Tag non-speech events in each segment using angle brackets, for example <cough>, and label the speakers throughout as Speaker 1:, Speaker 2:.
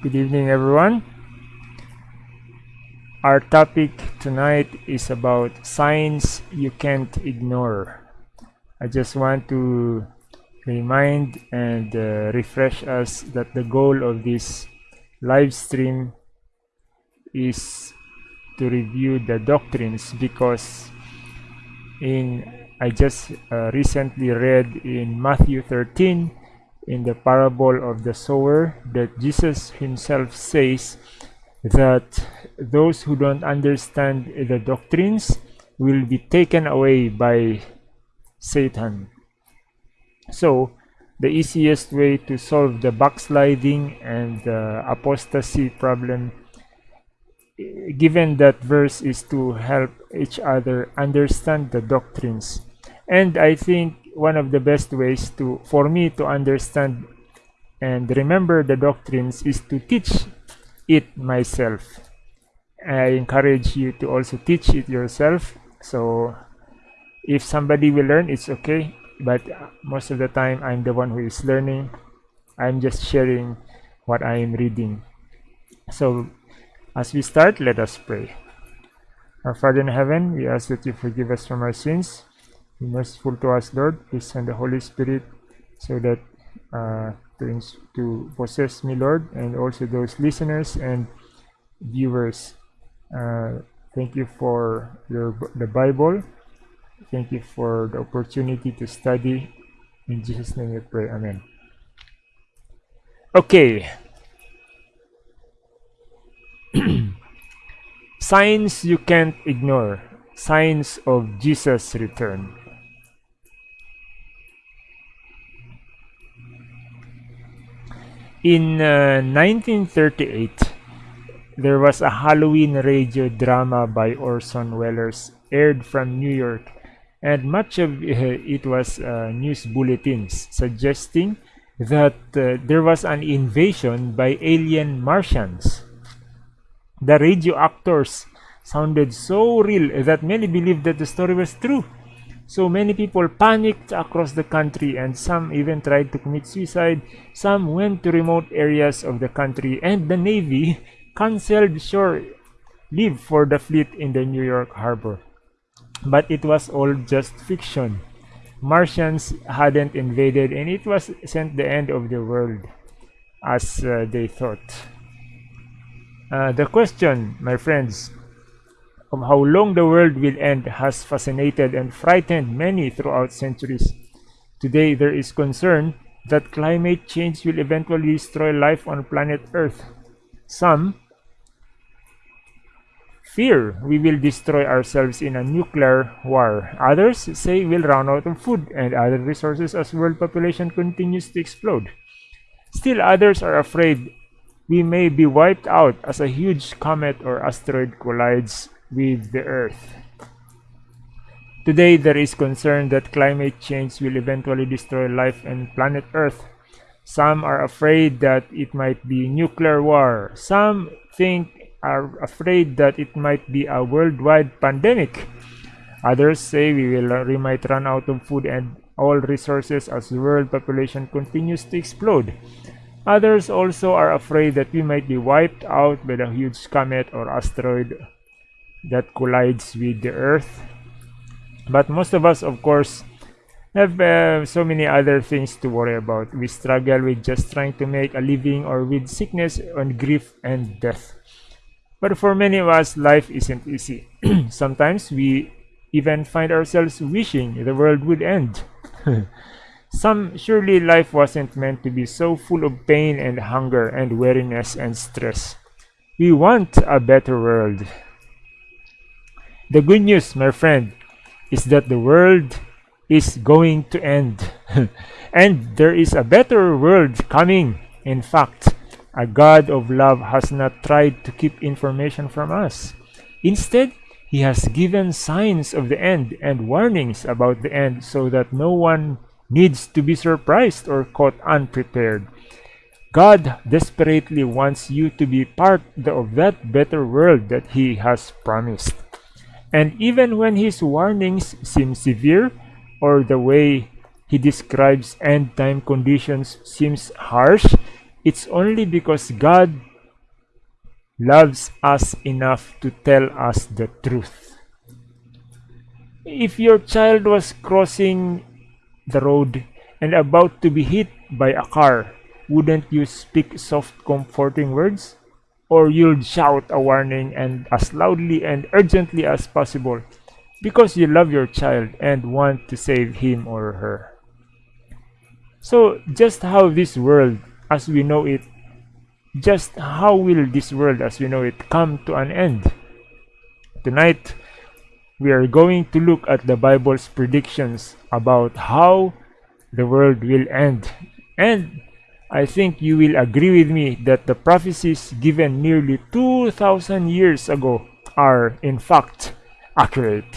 Speaker 1: Good evening, everyone. Our topic tonight is about signs you can't ignore. I just want to remind and uh, refresh us that the goal of this live stream is to review the doctrines because in I just uh, recently read in Matthew 13 in the parable of the sower that Jesus himself says that those who don't understand the doctrines will be taken away by Satan. So, the easiest way to solve the backsliding and apostasy problem given that verse is to help each other understand the doctrines and i think one of the best ways to for me to understand and remember the doctrines is to teach it myself. I encourage you to also teach it yourself. So if somebody will learn it's okay. But uh, most of the time i'm the one who is learning. I'm just sharing what i am reading. So as we start let us pray. Our father in heaven we ask that you forgive us from our sins be merciful to us lord please send the holy spirit so that uh, to, to possess me lord and also those listeners and viewers uh, thank you for your the bible Thank you for the opportunity to study. In Jesus' name we pray. Amen. Okay. <clears throat> Signs you can't ignore. Signs of Jesus' return. In uh, 1938, there was a Halloween radio drama by Orson Welles aired from New York and much of it was uh, news bulletins suggesting that uh, there was an invasion by alien Martians. The radio actors sounded so real that many believed that the story was true. So many people panicked across the country and some even tried to commit suicide. Some went to remote areas of the country and the Navy <laughs> canceled shore leave for the fleet in the New York harbor. But it was all just fiction. Martians hadn't invaded and it was sent the end of the world as uh, they thought. Uh, the question, my friends, of how long the world will end has fascinated and frightened many throughout centuries. Today there is concern that climate change will eventually destroy life on planet Earth. Some fear we will destroy ourselves in a nuclear war. Others say we'll run out of food and other resources as world population continues to explode. Still others are afraid we may be wiped out as a huge comet or asteroid collides with the Earth. Today there is concern that climate change will eventually destroy life on planet Earth. Some are afraid that it might be nuclear war. Some think are afraid that it might be a worldwide pandemic. Others say we will we might run out of food and all resources as the world population continues to explode. Others also are afraid that we might be wiped out by the huge comet or asteroid that collides with the Earth. But most of us, of course, have uh, so many other things to worry about. We struggle with just trying to make a living or with sickness and grief and death. But for many of us, life isn't easy. <clears throat> Sometimes we even find ourselves wishing the world would end. <laughs> Some surely life wasn't meant to be so full of pain and hunger and weariness and stress. We want a better world. The good news, my friend, is that the world is going to end. <laughs> and there is a better world coming. In fact, a God of love has not tried to keep information from us. Instead, he has given signs of the end and warnings about the end so that no one needs to be surprised or caught unprepared. God desperately wants you to be part of that better world that he has promised. And even when his warnings seem severe or the way he describes end time conditions seems harsh, it's only because God loves us enough to tell us the truth. If your child was crossing the road and about to be hit by a car, wouldn't you speak soft, comforting words? Or you'll shout a warning and as loudly and urgently as possible because you love your child and want to save him or her. So, just how this world as we know it, just how will this world as we know it come to an end? Tonight, we are going to look at the Bible's predictions about how the world will end. And I think you will agree with me that the prophecies given nearly 2,000 years ago are, in fact, accurate.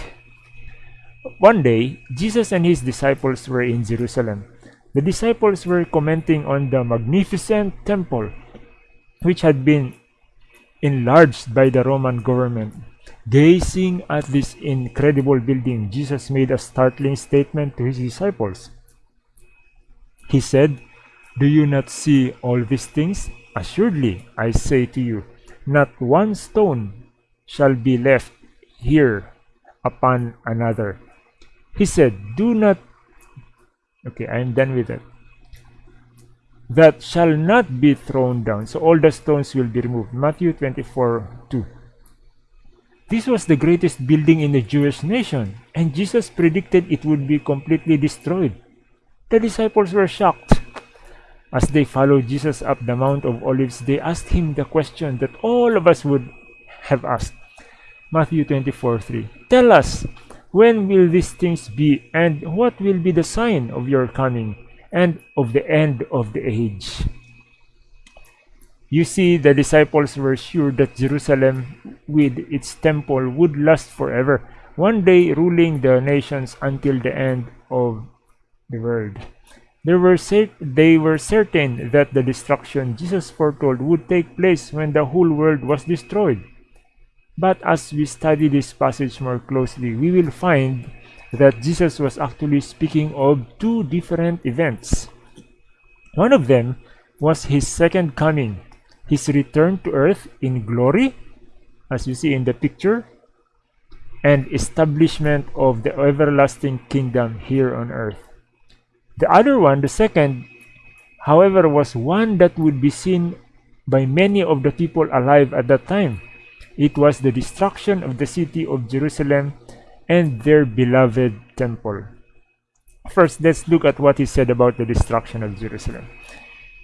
Speaker 1: One day, Jesus and his disciples were in Jerusalem. The disciples were commenting on the magnificent temple, which had been enlarged by the Roman government. Gazing at this incredible building, Jesus made a startling statement to his disciples. He said, Do you not see all these things? Assuredly, I say to you, not one stone shall be left here upon another. He said, Do not. Okay, I am done with that. That shall not be thrown down. So all the stones will be removed. Matthew 24 2. This was the greatest building in the Jewish nation, and Jesus predicted it would be completely destroyed. The disciples were shocked. As they followed Jesus up the Mount of Olives, they asked him the question that all of us would have asked. Matthew 24 3. Tell us, when will these things be, and what will be the sign of your coming and of the end of the age? You see, the disciples were sure that Jerusalem, with its temple, would last forever, one day ruling the nations until the end of the world. They were, they were certain that the destruction Jesus foretold would take place when the whole world was destroyed. But as we study this passage more closely, we will find that Jesus was actually speaking of two different events. One of them was his second coming, his return to earth in glory, as you see in the picture, and establishment of the everlasting kingdom here on earth. The other one, the second, however, was one that would be seen by many of the people alive at that time. It was the destruction of the city of Jerusalem and their beloved temple. First, let's look at what he said about the destruction of Jerusalem.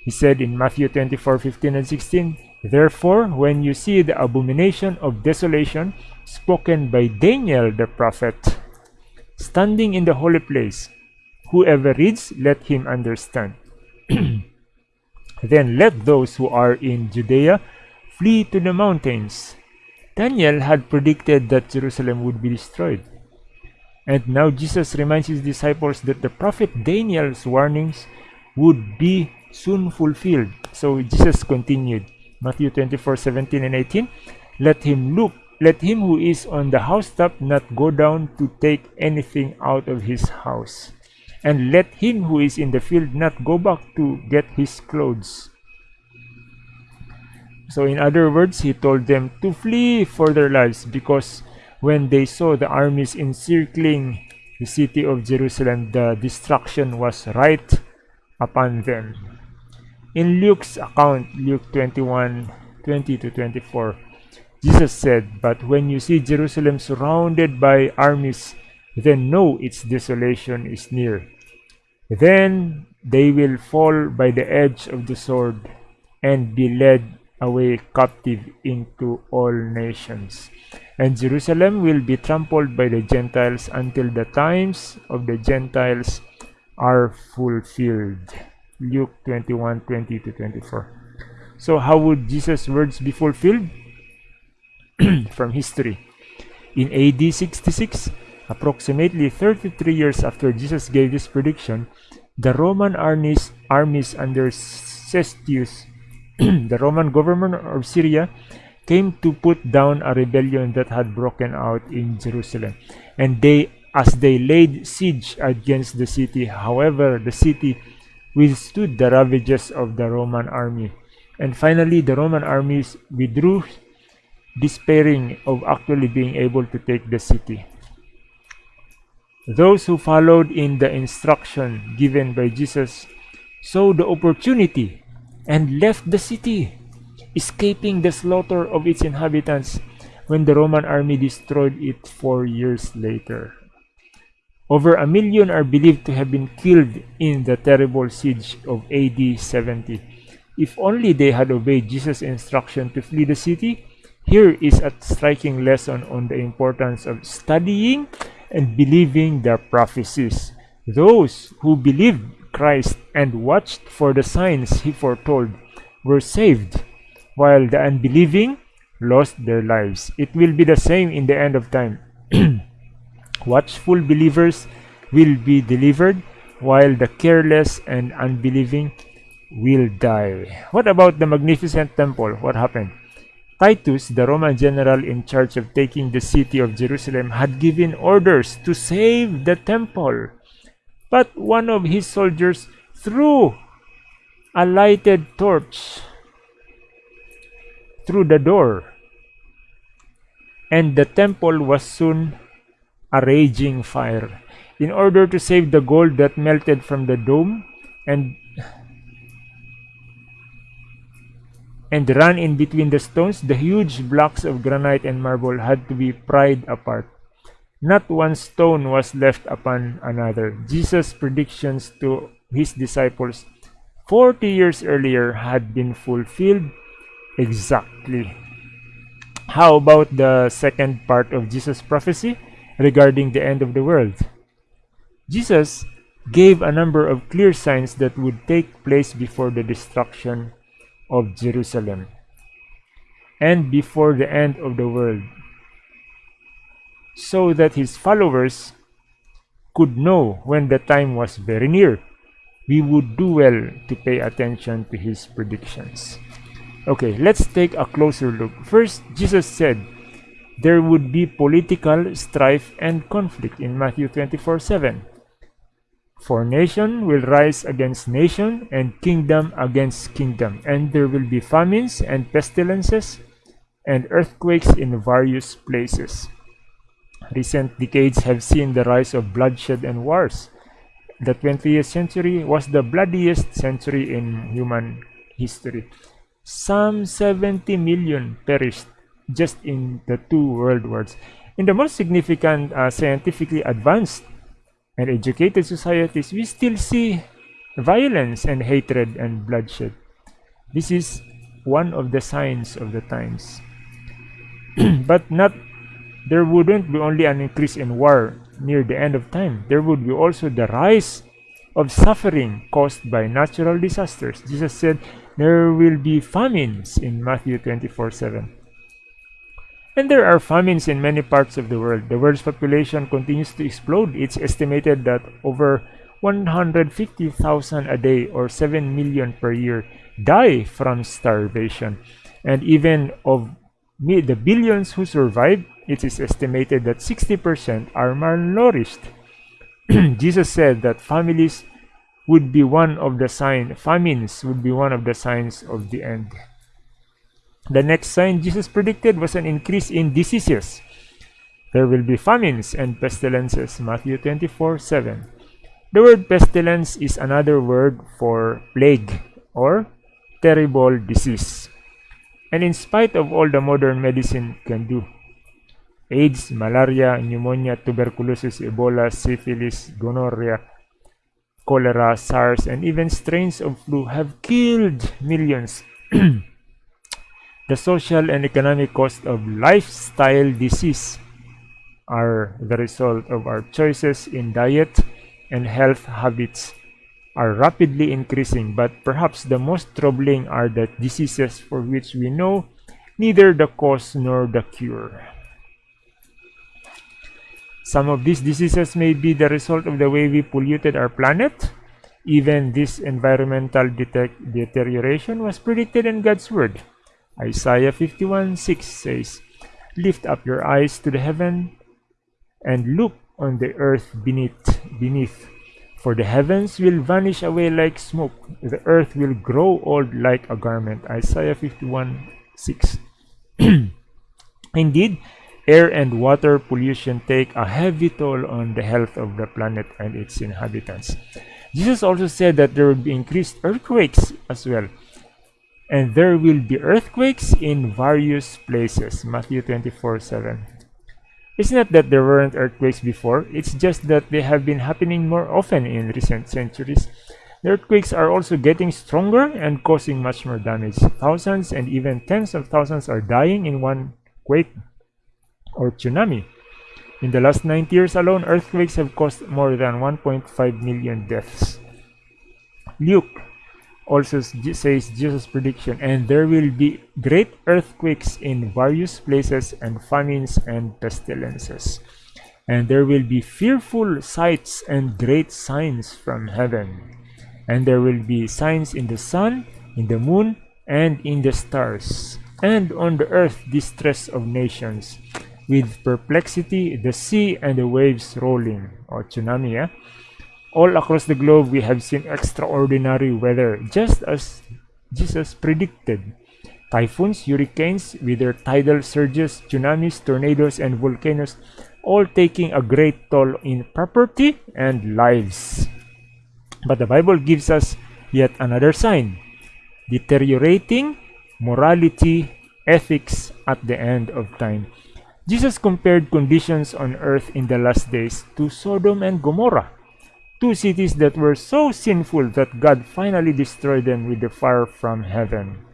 Speaker 1: He said in Matthew 24 15 and 16, Therefore, when you see the abomination of desolation spoken by Daniel the prophet, standing in the holy place, Whoever reads, let him understand. <clears throat> then let those who are in Judea flee to the mountains. Daniel had predicted that Jerusalem would be destroyed. And now Jesus reminds his disciples that the prophet Daniel's warnings would be soon fulfilled. So Jesus continued, Matthew 24, 17 and 18, Let him look, let him who is on the housetop not go down to take anything out of his house and let him who is in the field not go back to get his clothes. So, in other words, he told them to flee for their lives because when they saw the armies encircling the city of Jerusalem, the destruction was right upon them. In Luke's account, Luke 21 20 to 24, Jesus said, But when you see Jerusalem surrounded by armies, then know its desolation is near. Then they will fall by the edge of the sword and be led away captive into all nations. And Jerusalem will be trampled by the Gentiles until the times of the Gentiles are fulfilled. Luke 21 20 to 24. So, how would Jesus' words be fulfilled? <clears throat> From history. In AD 66, Approximately 33 years after Jesus gave this prediction, the Roman armies, armies under Cestius, <clears throat> the Roman government of Syria, came to put down a rebellion that had broken out in Jerusalem. And they, as they laid siege against the city, however, the city withstood the ravages of the Roman army. And finally, the Roman armies withdrew despairing of actually being able to take the city. Those who followed in the instruction given by Jesus saw the opportunity and left the city, escaping the slaughter of its inhabitants when the Roman army destroyed it four years later. Over a million are believed to have been killed in the terrible siege of AD 70. If only they had obeyed Jesus' instruction to flee the city, here is a striking lesson on the importance of studying and believing their prophecies. Those who believed Christ and watched for the signs he foretold were saved, while the unbelieving lost their lives. It will be the same in the end of time. <clears throat> Watchful believers will be delivered, while the careless and unbelieving will die. What about the magnificent temple? What happened? Titus, the Roman general in charge of taking the city of Jerusalem, had given orders to save the temple. But one of his soldiers threw a lighted torch through the door, and the temple was soon a raging fire. In order to save the gold that melted from the dome and and run in between the stones, the huge blocks of granite and marble had to be pried apart. Not one stone was left upon another. Jesus' predictions to his disciples 40 years earlier had been fulfilled exactly. How about the second part of Jesus' prophecy regarding the end of the world? Jesus gave a number of clear signs that would take place before the destruction of Jerusalem and before the end of the world so that his followers could know when the time was very near. We would do well to pay attention to his predictions. Okay, let's take a closer look. First, Jesus said there would be political strife and conflict in Matthew 24 7. For nation will rise against nation and kingdom against kingdom, and there will be famines and pestilences and earthquakes in various places. Recent decades have seen the rise of bloodshed and wars. The 20th century was the bloodiest century in human history. Some 70 million perished just in the two world wars. In the most significant uh, scientifically advanced and educated societies, we still see violence and hatred and bloodshed. This is one of the signs of the times. <clears throat> but not there wouldn't be only an increase in war near the end of time. There would be also the rise of suffering caused by natural disasters. Jesus said there will be famines in Matthew 24 7. And there are famines in many parts of the world. The world's population continues to explode. It's estimated that over 150,000 a day or 7 million per year die from starvation. And even of the billions who survive, it is estimated that 60% are malnourished. <clears throat> Jesus said that families would be one of the signs, famines would be one of the signs of the end. The next sign Jesus predicted was an increase in diseases. There will be famines and pestilences, Matthew 24 7. The word pestilence is another word for plague or terrible disease. And in spite of all the modern medicine can do, AIDS, malaria, pneumonia, tuberculosis, Ebola, syphilis, gonorrhea, cholera, SARS, and even strains of flu have killed millions. <clears throat> the social and economic cost of lifestyle disease are the result of our choices in diet and health habits are rapidly increasing, but perhaps the most troubling are the diseases for which we know neither the cause nor the cure. Some of these diseases may be the result of the way we polluted our planet. Even this environmental deterioration was predicted in God's Word. Isaiah 51 6 says, Lift up your eyes to the heaven and look on the earth beneath, beneath for the heavens will vanish away like smoke, the earth will grow old like a garment. Isaiah 51 6. <clears throat> Indeed, air and water pollution take a heavy toll on the health of the planet and its inhabitants. Jesus also said that there will be increased earthquakes as well. And there will be earthquakes in various places. Matthew 24 7. It's not that there weren't earthquakes before, it's just that they have been happening more often in recent centuries. The earthquakes are also getting stronger and causing much more damage. Thousands and even tens of thousands are dying in one quake or tsunami. In the last 90 years alone, earthquakes have caused more than 1.5 million deaths. Luke also says Jesus' prediction, and there will be great earthquakes in various places, and famines and pestilences. And there will be fearful sights and great signs from heaven. And there will be signs in the sun, in the moon, and in the stars, and on the earth distress of nations, with perplexity, the sea and the waves rolling, or tsunami, yeah? All across the globe, we have seen extraordinary weather, just as Jesus predicted. Typhoons, hurricanes, with their tidal surges, tsunamis, tornadoes, and volcanoes, all taking a great toll in property and lives. But the Bible gives us yet another sign deteriorating morality, ethics at the end of time. Jesus compared conditions on earth in the last days to Sodom and Gomorrah two cities that were so sinful that God finally destroyed them with the fire from heaven.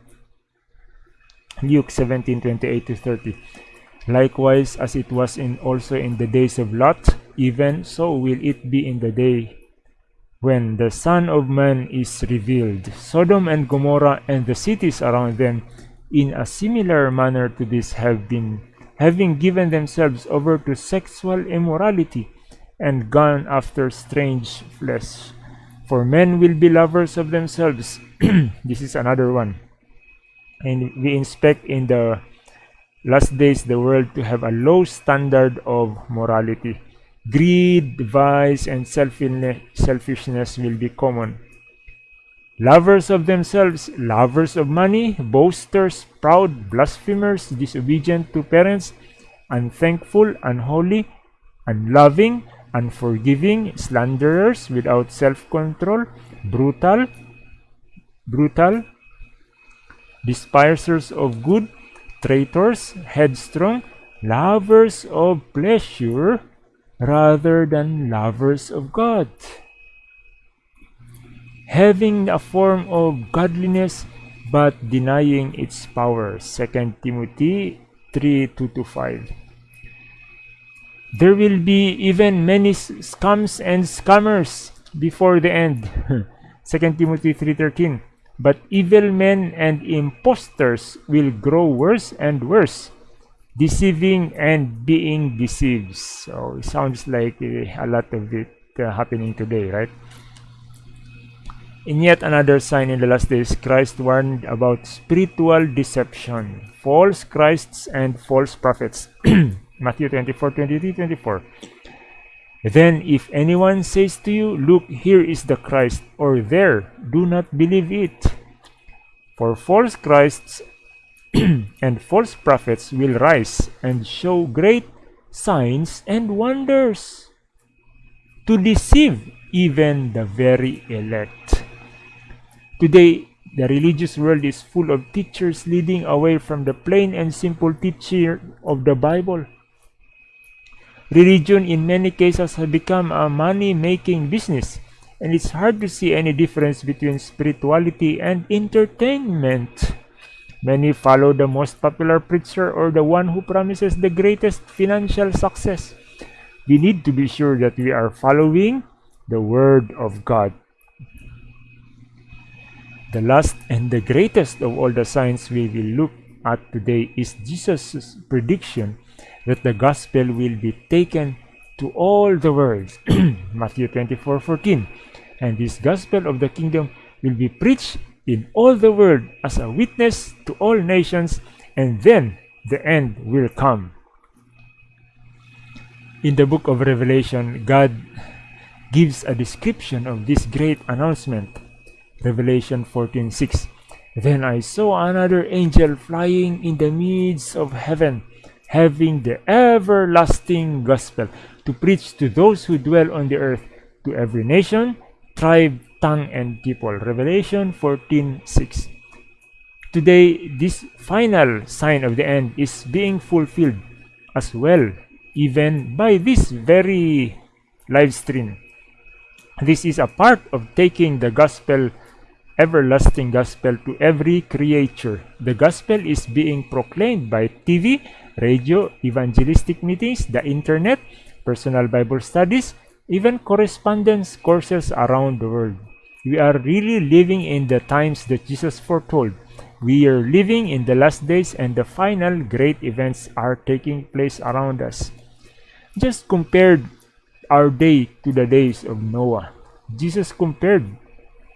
Speaker 1: Luke 17:28 to 30. Likewise, as it was in also in the days of Lot, even so will it be in the day when the Son of Man is revealed. Sodom and Gomorrah and the cities around them, in a similar manner to this, have been having given themselves over to sexual immorality and gone after strange flesh. For men will be lovers of themselves. <clears throat> this is another one. And we inspect in the last days the world to have a low standard of morality. Greed, vice, and selfishness will be common. Lovers of themselves, lovers of money, boasters, proud, blasphemers, disobedient to parents, unthankful, unholy, unloving, unforgiving, slanderers, without self-control, brutal, brutal, despisers of good, traitors, headstrong, lovers of pleasure rather than lovers of God. Having a form of godliness but denying its power. 2 Timothy 3 2 to 5. There will be even many scums and scammers before the end. <laughs> 2 Timothy 3.13 But evil men and impostors will grow worse and worse, deceiving and being deceived. So it sounds like uh, a lot of it uh, happening today, right? In yet another sign in the last days, Christ warned about spiritual deception, false Christs and false prophets. <clears throat> Matthew 24, 23, 24. Then if anyone says to you, Look, here is the Christ, or there, do not believe it. For false Christs <clears throat> and false prophets will rise and show great signs and wonders to deceive even the very elect. Today, the religious world is full of teachers leading away from the plain and simple teaching of the Bible. Religion in many cases has become a money-making business, and it's hard to see any difference between spirituality and entertainment. Many follow the most popular preacher or the one who promises the greatest financial success. We need to be sure that we are following the Word of God. The last and the greatest of all the signs we will look at today is Jesus' prediction that the gospel will be taken to all the world. <clears throat> Matthew 24 14. And this gospel of the kingdom will be preached in all the world as a witness to all nations, and then the end will come. In the book of Revelation, God gives a description of this great announcement. Revelation 14:6. Then I saw another angel flying in the midst of heaven having the everlasting gospel to preach to those who dwell on the earth, to every nation, tribe, tongue, and people. Revelation 14:6. Today, this final sign of the end is being fulfilled as well, even by this very live stream. This is a part of taking the gospel, everlasting gospel, to every creature. The gospel is being proclaimed by TV, radio, evangelistic meetings, the internet, personal Bible studies, even correspondence courses around the world. We are really living in the times that Jesus foretold. We are living in the last days and the final great events are taking place around us. Just compared our day to the days of Noah. Jesus compared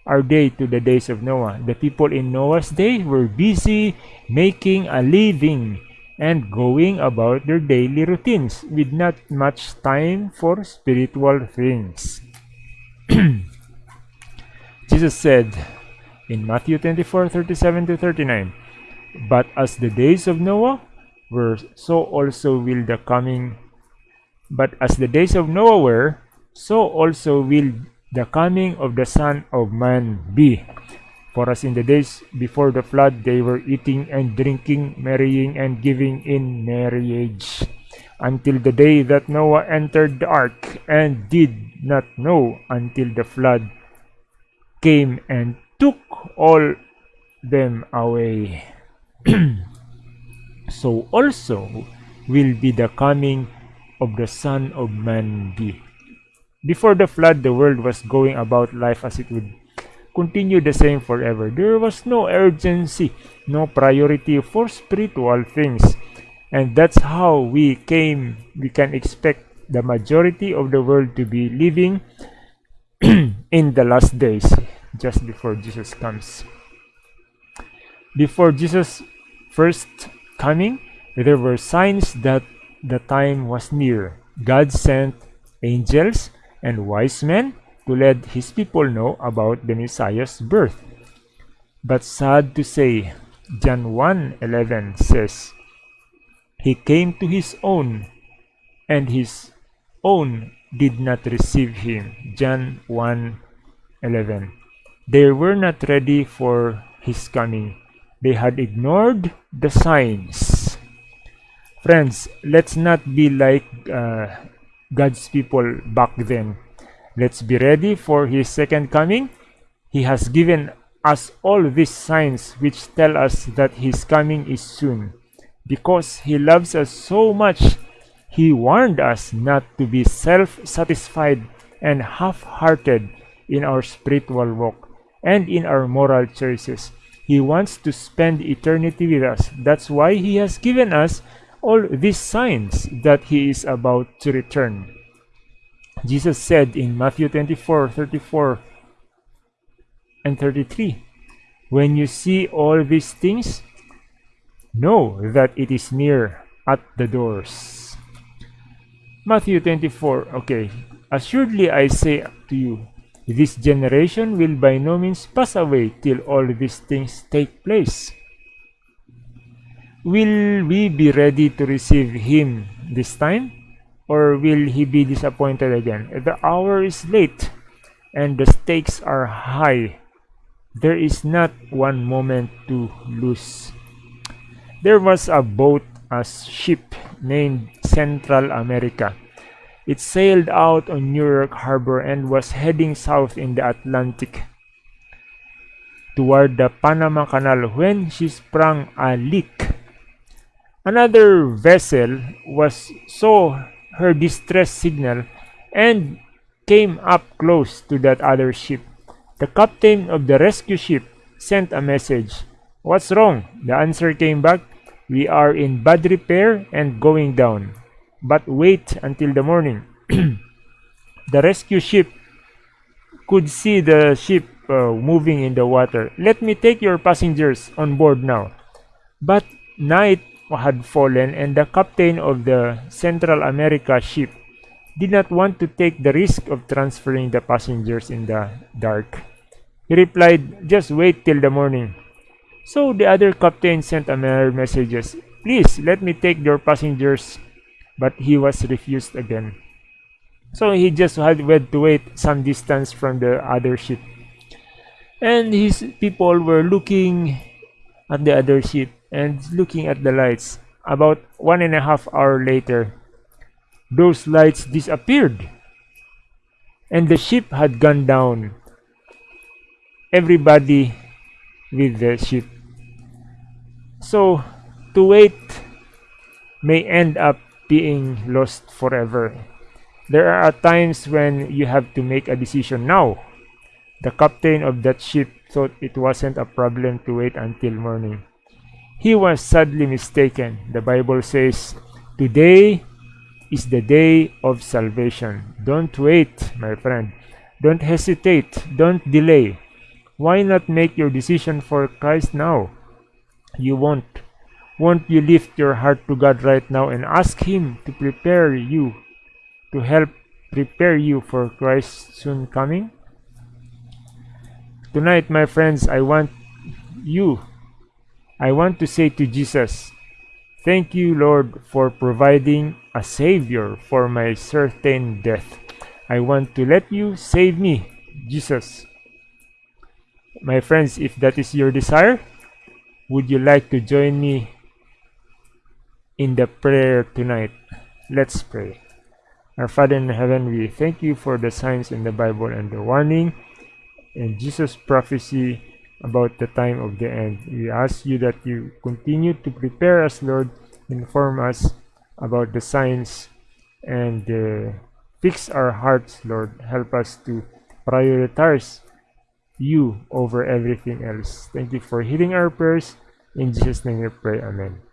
Speaker 1: our day to the days of Noah. The people in Noah's day were busy making a living and going about their daily routines with not much time for spiritual things. <clears throat> Jesus said in Matthew 24 37 to 39, But as the days of Noah were, so also will the coming. But as the days of Noah were, so also will the coming of the Son of Man be. For as in the days before the flood, they were eating and drinking, marrying and giving in marriage, until the day that Noah entered the ark, and did not know until the flood came and took all them away. <clears throat> so also will be the coming of the Son of Man be. Before the flood, the world was going about life as it would continue the same forever. There was no urgency, no priority for spiritual things. And that's how we came, we can expect the majority of the world to be living <clears throat> in the last days, just before Jesus comes. Before Jesus' first coming, there were signs that the time was near. God sent angels and wise men to let his people know about the Messiah's birth. But sad to say, John 1:11 says, He came to his own, and his own did not receive him. John 1:11. They were not ready for his coming. They had ignored the signs. Friends, let's not be like uh, God's people back then Let's be ready for his second coming. He has given us all these signs which tell us that his coming is soon. Because he loves us so much, he warned us not to be self-satisfied and half-hearted in our spiritual walk and in our moral choices. He wants to spend eternity with us. That's why he has given us all these signs that he is about to return. Jesus said in Matthew 24 34 and 33, When you see all these things, know that it is near at the doors. Matthew 24, okay. Assuredly I say to you, this generation will by no means pass away till all these things take place. Will we be ready to receive him this time? Or will he be disappointed again? The hour is late and the stakes are high. There is not one moment to lose. There was a boat, a ship named Central America. It sailed out on New York Harbor and was heading south in the Atlantic toward the Panama Canal when she sprung a leak. Another vessel was so her distress signal and came up close to that other ship. The captain of the rescue ship sent a message. What's wrong? The answer came back. We are in bad repair and going down. But wait until the morning. <clears throat> the rescue ship could see the ship uh, moving in the water. Let me take your passengers on board now. But night had fallen and the captain of the Central America ship did not want to take the risk of transferring the passengers in the dark. He replied, just wait till the morning. So the other captain sent another message, Please let me take your passengers. But he was refused again. So he just had to wait some distance from the other ship. And his people were looking at the other ship and looking at the lights. About one and a half hour later, those lights disappeared. And the ship had gone down. Everybody with the ship. So, to wait may end up being lost forever. There are times when you have to make a decision now. The captain of that ship thought it wasn't a problem to wait until morning. He was sadly mistaken. The Bible says, Today is the day of salvation. Don't wait, my friend. Don't hesitate. Don't delay. Why not make your decision for Christ now? You won't. Won't you lift your heart to God right now and ask Him to prepare you, to help prepare you for Christ's soon coming? Tonight, my friends, I want you, I want to say to Jesus, Thank you, Lord, for providing a Savior for my certain death. I want to let you save me, Jesus. My friends, if that is your desire, would you like to join me in the prayer tonight? Let's pray. Our Father in heaven, we thank you for the signs in the Bible and the warning and Jesus' prophecy about the time of the end. We ask you that you continue to prepare us, Lord, inform us about the signs and uh, fix our hearts, Lord. Help us to prioritize you over everything else. Thank you for hearing our prayers. In Jesus' name we pray. Amen.